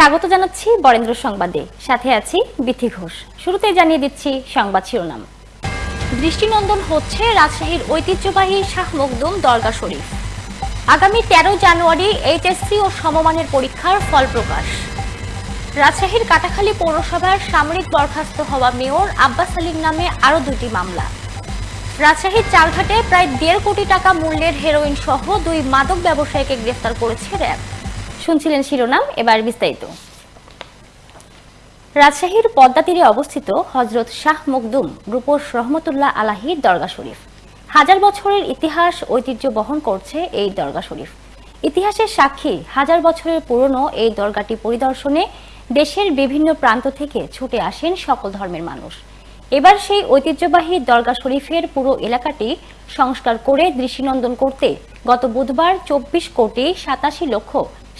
স্বাগত জানাচ্ছি বরেন্দ্র সংবাদে। সাথে আছি বিথি ঘোষ। শুরুতেই জানিয়ে দিচ্ছি সংবাদ শিরোনাম। দৃষ্টিনন্দন হচ্ছে রাজশাহীর ঐতিহ্যবাহী শাহ মখদুম দরগা শরীফ। আগামী তেরো জানুয়ারি এইচএসসি ও সমমানের পরীক্ষার ফল প্রকাশ। রাজশাহীর কাটাখালী পৌরসভার সামরিক বরখাস্ত হওয়া মেয়র আব্বাস আলীর নামে আরও দুটি মামলা। রাজশাহীর চালঘাটে প্রায় দেড় কোটি টাকা মূল্যের হেরোইন সহ দুই মাদক ব্যবসায়ীকে গ্রেফতার করেছে র্যাব। শুনছিলেন শিরোনাম, এবার বিস্তারিত। রাজশাহীর পদ্মা তীরে অবস্থিত হজরত শাহ মখদুম রূপস রহমতুল্লাহ আলাহির দরগা শরীফ। হাজার বছরের ইতিহাস ঐতিহ্য বহন করছে এই দরগা শরীফ। ইতিহাসের সাক্ষী হাজার বছরের পুরনো এই দরগাটি পরিদর্শনে দেশের বিভিন্ন প্রান্ত থেকে ছুটে আসেন সকল ধর্মের মানুষ। এবার সেই ঐতিহ্যবাহী দরগা শরীফের পুরো এলাকাটি সংস্কার করে দৃষ্টিনন্দন করতে গত বুধবার চব্বিশ কোটি সাতাশি লক্ষ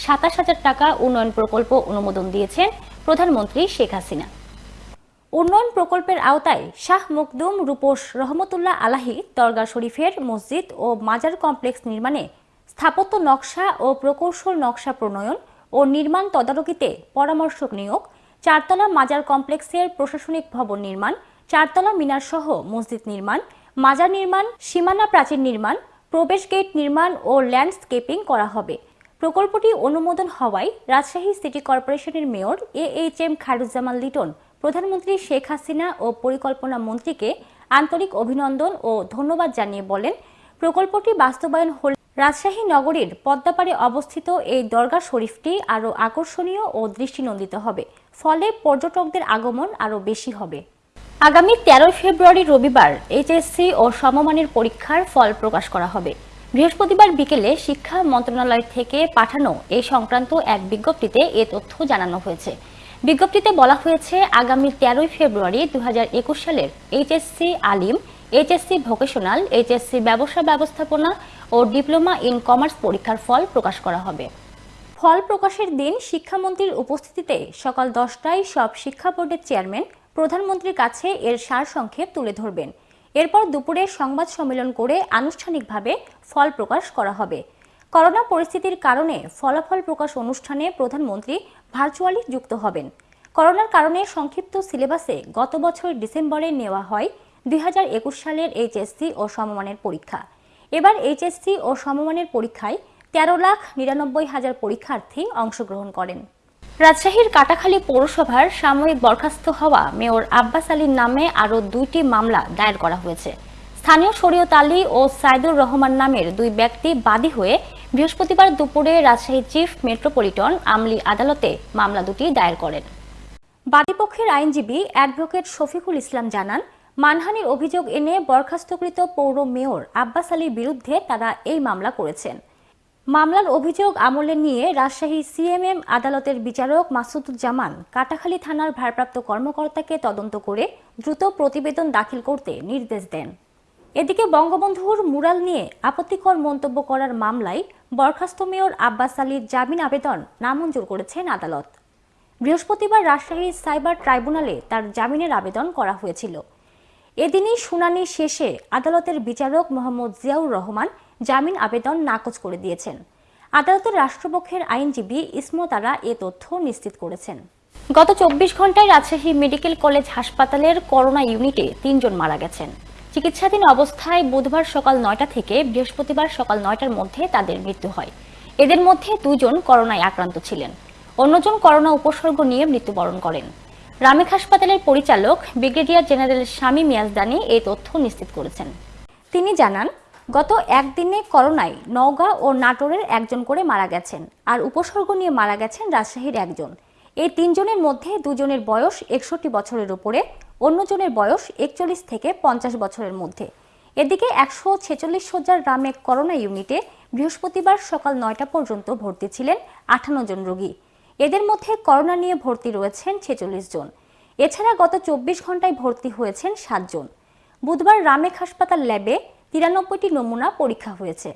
সাতাশ হাজার টাকা উন্নয়ন প্রকল্প অনুমোদন দিয়েছেন প্রধানমন্ত্রী শেখ হাসিনা। উন্নয়ন প্রকল্পের আওতায় শাহ মুকদুম রূপোস রহমতুল্লাহ আলাহি দরগা শরীফের মসজিদ ও মাজার কমপ্লেক্স নির্মাণে স্থাপত্য নকশা ও প্রকৌশল নকশা প্রণয়ন ও নির্মাণ তদারকিতে পরামর্শক নিয়োগ, চারতলা মাজার কমপ্লেক্সের প্রশাসনিক ভবন নির্মাণ, চারতলা মিনার সহ মসজিদ নির্মাণ, মাজার নির্মাণ, সীমানা প্রাচীর নির্মাণ, প্রবেশ গেট নির্মাণ ও ল্যান্ডস্কেপিং করা হবে। প্রকল্পটি অনুমোদন হওয়ায় রাজশাহী সিটি কর্পোরেশনের mayor A H M Khairuzzaman Liton, প্রধানমন্ত্রী শেখ হাসিনা ও পরিকল্পনা মন্ত্রীকে আন্তরিক অভিনন্দন ও ধন্যবাদ জানিয়ে বলেন, প্রকল্পটি বাস্তবায়ন হলে রাজশাহী নগরীর পদ্মাপাড়ে অবস্থিত এই দরগা শরীফটি আরও আকর্ষণীয় ও দৃষ্টিনন্দিত হবে, ফলে পর্যটকদের আগমন আরও বেশি হবে। আগামী তেরোই ফেব্রুয়ারি রবিবার এইচএসসি ও সমমানের পরীক্ষার ফল প্রকাশ করা হবে। বৃহস্পতিবার বিকেলে শিক্ষা মন্ত্রণালয় থেকে পাঠানো এই সংক্রান্ত এক বিজ্ঞপ্তিতে এ তথ্য জানানো হয়েছে। বিজ্ঞপ্তিতে বলা হয়েছে, আগামী তেরোই ফেব্রুয়ারি দুহাজার একুশ সালের এইচএসসি আলিম, এইচএসসি ভোকেশনাল, এইচএসসি ব্যবসা ব্যবস্থাপনা ও ডিপ্লোমা ইন কমার্স পরীক্ষার ফল প্রকাশ করা হবে। ফল প্রকাশের দিন শিক্ষামন্ত্রীর উপস্থিতিতে সকাল দশটায় সব শিক্ষা বোর্ডের চেয়ারম্যান প্রধানমন্ত্রীর কাছে এর সারসংক্ষেপ তুলে ধরবেন। এরপর দুপুরে সংবাদ সম্মেলন করে আনুষ্ঠানিকভাবে ফল প্রকাশ করা হবে। করোনা পরিস্থিতির কারণে ফলাফল প্রকাশ অনুষ্ঠানে প্রধানমন্ত্রী ভার্চুয়ালি যুক্ত হবেন। করোনার কারণে সংক্ষিপ্ত সিলেবাসে গত বছর ডিসেম্বরে নেওয়া হয় দুই হাজার একুশ সালের এইচএসসি ও সমমানের পরীক্ষা। এবার এইচএসসি ও সমমানের পরীক্ষায় তেরো লাখ নিরানব্বই হাজার পরীক্ষার্থী অংশগ্রহণ করেন। রাজশাহীর কাটাখালী পৌরসভার সাময়িক বরখাস্ত হওয়া মেয়র আব্বাস আলীর নামে আরও দুইটি মামলা দায়ের করা হয়েছে। স্থানীয় শরীয়ত আলী ও সাইদুর রহমান নামের দুই ব্যক্তি বাদী হয়ে বৃহস্পতিবার দুপুরে রাজশাহী চিফ মেট্রোপলিটন আমলি আদালতে মামলা দুটি দায়ের করেন। বাদীপক্ষের আইনজীবী অ্যাডভোকেট শফিকুল ইসলাম জানান, মানহানির অভিযোগ এনে বরখাস্তকৃত পৌর মেয়র আব্বাস আলীর বিরুদ্ধে তারা এই মামলা করেছেন। মামলার অভিযোগ আমলে নিয়ে রাজশাহী সিএমএম আদালতের বিচারক মাসুদুজ্জামান কাটাখালী থানার ভারপ্রাপ্ত কর্মকর্তাকে তদন্ত করে দ্রুত প্রতিবেদন দাখিল করতে নির্দেশ দেন। এদিকে বঙ্গবন্ধুর মুরাল নিয়ে আপত্তিকর মন্তব্য করার মামলায় বরখাস্ত মেয়র আব্বাস আলীর জামিন আবেদন নামঞ্জুর করেছেন আদালত। বৃহস্পতিবার রাজশাহী সাইবার ট্রাইব্যুনালে তার জামিনের আবেদন করা হয়েছিল। এদিনই শুনানি শেষে আদালতের বিচারক মোহাম্মদ জিয়াউর রহমান জামিন আবেদন নাকচ করে দিয়েছেন। আদালতের রাষ্ট্রপক্ষের আইনজীবী ইসমতারা এ তথ্য নিশ্চিত করেছেন। গত চব্বিশ ঘন্টায় রাজশাহী মেডিকেল কলেজ হাসপাতালের করোনা ইউনিটে তিনজন মারা গেছেন। চিকিৎসাধীন অবস্থায় বুধবার সকাল নয়টা থেকে বৃহস্পতিবার সকাল নয়টার মধ্যে তাদের মৃত্যু হয়। এদের মধ্যে দুজন করোনায় আক্রান্ত ছিলেন। অন্যজন করোনা উপসর্গ নিয়ে মৃত্যুবরণ করেন। রামেক হাসপাতালের পরিচালক ব্রিগেডিয়ার জেনারেল স্বামী মিয়াজদানি এই তথ্য নিশ্চিত করেছেন। তিনি জানান গত একদিনে করোনায় নওগাঁ ও নাটোরের একজন করে মারা গেছেন আর উপসর্গ নিয়ে মারা গেছেন রাজশাহীর একজন। এই তিনজনের মধ্যে দুজনের বয়স একষট্টি বছরের উপরে, অন্যজনের বয়স একচল্লিশ থেকে পঞ্চাশ বছরের মধ্যে। এদিকে একশো ছেচল্লিশ সজ্জার রামেক করোনা ইউনিটে বৃহস্পতিবার সকাল নয়টা পর্যন্ত ভর্তি ছিলেন আঠান্ন জন রোগী। এদের মধ্যে করোনা নিয়ে ভর্তি রয়েছেন ছেচল্লিশ জন। এছাড়া গত চব্বিশ ঘন্টায় ভর্তি হয়েছেন সাতজন বুধবার রামেক হাসপাতাল ল্যাবে তিরানব্বইটি নমুনা পরীক্ষা হয়েছে।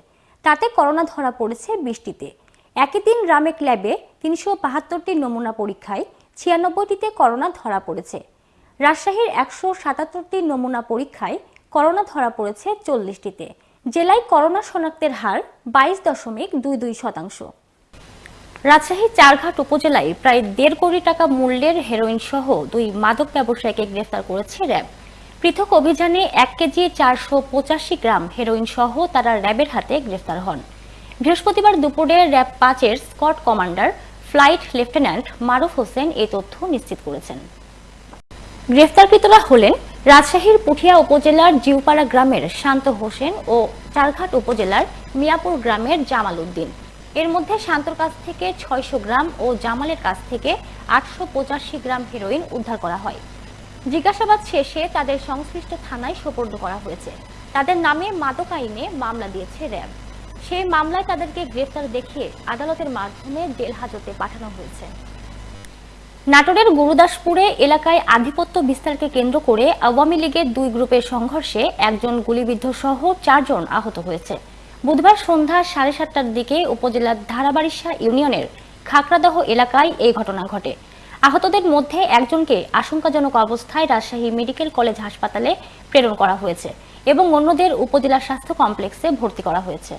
তাতে করোনা ধরা পড়েছে বৃষ্টিতে একই দিন রামেক ল্যাবে তিনশো বাহাত্তরটি নমুনা পরীক্ষায় ছিয়ানব্বইটিতে করোনা ধরা পড়েছে। রাজশাহীর একশো সাতাত্তরটি নমুনা পরীক্ষায় করোনা ধরা পড়েছে চল্লিশটিতে। জেলায় করোনা শনাক্তের হার বাইশ দশমিক দুই দুই শতাংশ। রাজশাহী চারঘাট উপজেলায় প্রায় দেড় কোটি টাকা মূল্যের হেরোইন সহ দুই মাদক ব্যবসায়ীকে গ্রেফতার করেছে র্যাব। পৃথক অভিযানে এক কেজি চারশো পঁচাশি গ্রাম হেরোইন সহ তারা র্যাবের হাতে গ্রেফতার হন। বৃহস্পতিবার দুপুরে র্যাব পাঁচের escort commander, flight lieutenant Maruf Hossain এই তথ্য নিশ্চিত করেছেন। গ্রেফতারকৃতরা হলেন রাজশাহীর পুঠিয়া উপজেলার জিউপাড়া গ্রামের শান্ত হোসেন ও চারঘাট উপজেলার মিয়াপুর গ্রামের জামাল উদ্দিন। এর মধ্যে শান্তর কাছ থেকে ছয়শো গ্রাম ও জামালের কাছ থেকে আটশো পঁচাশি গ্রাম হেরোইন উদ্ধার করা হয়। জিজ্ঞাসাবাদ শেষে তাদের সংশ্লিষ্ট থানায় সোপর্দ করা হয়েছে। তাদের নামে মাদক আইনে মামলা দিয়েছে র্যাব। সেই মামলায় তাদেরকে গ্রেফতার দেখিয়ে আদালতের মাধ্যমে জেল হাজতে পাঠানো হয়েছে। নাটোরের গুরুদাসপুরে এলাকায় আধিপত্য বিস্তারকে কেন্দ্র করে আওয়ামী লীগের দুই গ্রুপের সংঘর্ষে একজন গুলিবিদ্ধ সহ চারজন আহত হয়েছে। বুধবার সন্ধ্যা সাড়ে সাতটার দিকে উপজেলার ধারাবাড়িশা ইউনিয়নের খাকড়াদহ এলাকায় এই ঘটনা ঘটে। আহতদের মধ্যে একজনকে আশঙ্কাজনক অবস্থায় রাজশাহী মেডিকেল কলেজ হাসপাতালে প্রেরণ করা হয়েছে এবং অন্যদের উপজেলা স্বাস্থ্য কমপ্লেক্সে ভর্তি করা হয়েছে।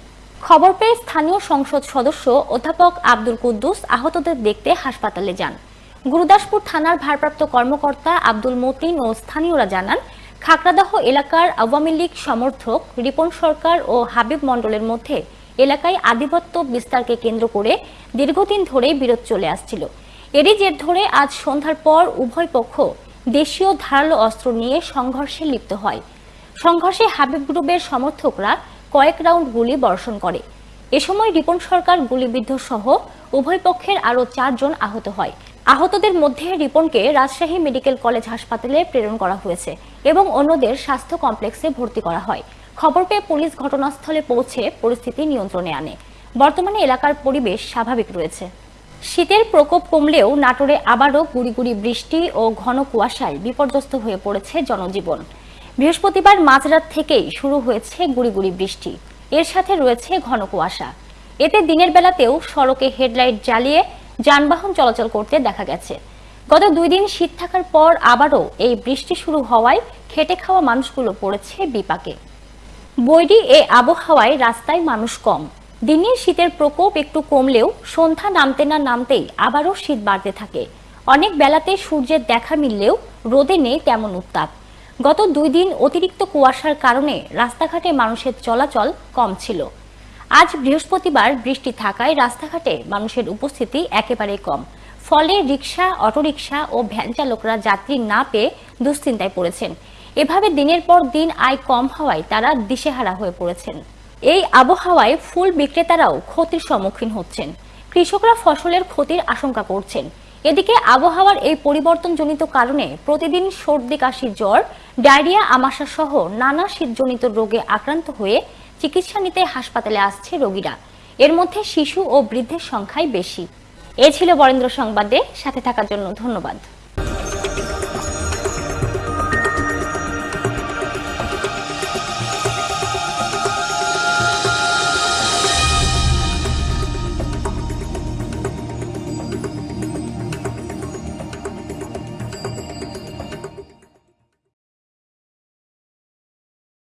খবর পেয়ে স্থানীয় সংসদ সদস্য অধ্যাপক আব্দুল কুদ্দুস আহতদের দেখতে হাসপাতালে যান। গুরুদাসপুর থানার ভারপ্রাপ্ত কর্মকর্তা আব্দুল মতিন ও স্থানীয়রা জানান খাকড়াদহ এলাকার আওয়ামী লীগ সমর্থক রিপন সরকার ও হাবিব মণ্ডলের মধ্যে এলাকায় আধিপত্য বিস্তারকে কেন্দ্র করে দীর্ঘদিন ধরেই বিরোধ চলে আসছিল। এরই জের ধরে আজ সন্ধ্যার পর উভয় পক্ষ দেশীয় ধারালো অস্ত্র নিয়ে সংঘর্ষে লিপ্ত হয়। সংঘর্ষে হাবিব গ্রুপের সমর্থকরা কয়েক রাউন্ড গুলি বর্ষণ করে। এ সময় রিপন সরকার, গুলিবিদ্ধ সহ উভয় পক্ষের আরও চারজন আহত হয়। আহতদের মধ্যে রিপনকে রাজশাহী মেডিকেল কলেজ হাসপাতালে প্রেরণ করা হয়েছে এবং অন্যদের স্বাস্থ্য কমপ্লেক্সে ভর্তি করা হয়। খবর পেয়ে পুলিশ ঘটনাস্থলে পৌঁছে পরিস্থিতি নিয়ন্ত্রণে আনে। বর্তমানে এলাকার পরিবেশ স্বাভাবিক রয়েছে। শীতের প্রকোপ কমলেও নাটোরে আবারও গুড়ি গুড়ি বৃষ্টি ও ঘন কুয়াশায় বিপর্যস্ত হয়ে পড়েছে জনজীবন। বৃহস্পতিবার মাঝরাত থেকেই শুরু হয়েছে গুড়ি গুড়ি বৃষ্টি। এর সাথে রয়েছে ঘন কুয়াশা। এতে দিনের বেলাতেও সড়কে হেডলাইট জ্বালিয়ে যানবাহন চলাচল করতে দেখা গেছে। গত দুই দিন শীত থাকার পর আবারও এই বৃষ্টি শুরু হওয়ায় খেটে খাওয়া মানুষগুলো পড়েছে বিপাকে। বৈরি এ আবহাওয়ায় রাস্তায় মানুষ কম। দিনে শীতের প্রকোপ একটু কমলেও সন্ধ্যা নামতে না নামতেই আবারও শীত বাড়তে থাকে। অনেক বেলাতে সূর্যের দেখা মিললেও রোদে নেই তেমন উত্তাপ। গত দুই দিন অতিরিক্ত কুয়াশার কারণে রাস্তাঘাটে মানুষের চলাচল কম ছিল। আজ বৃহস্পতিবার বৃষ্টি থাকায় রাস্তাঘাটে মানুষের উপস্থিতি একেবারে কম। ফলে রিক্সা অটোরিকশা ও ভ্যান চালকরা যাত্রী না পেয়ে দুশ্চিন্তায় পড়েছেন। এভাবে দিনের পর দিন আয় কম হওয়ায় তারা দিশেহারা হয়ে পড়েছেন। এই আবহাওয়ায় ফুল বিক্রেতারাও ক্ষতির সম্মুখীন হচ্ছেন। কৃষকরা ফসলের ক্ষতির আশঙ্কা করছেন। এদিকে আবহাওয়ার এই পরিবর্তনজনিত কারণে প্রতিদিন সর্দি কাশি জ্বর, ডায়রিয়া আমাশা সহ নানা শীতজনিত রোগে আক্রান্ত হয়ে চিকিৎসা নিতে হাসপাতালে আসছে রোগীরা। এর মধ্যে শিশু ও বৃদ্ধের সংখ্যাই বেশি। এ ছিল বরেন্দ্র সংবাদে। সাথে থাকার জন্য ধন্যবাদ।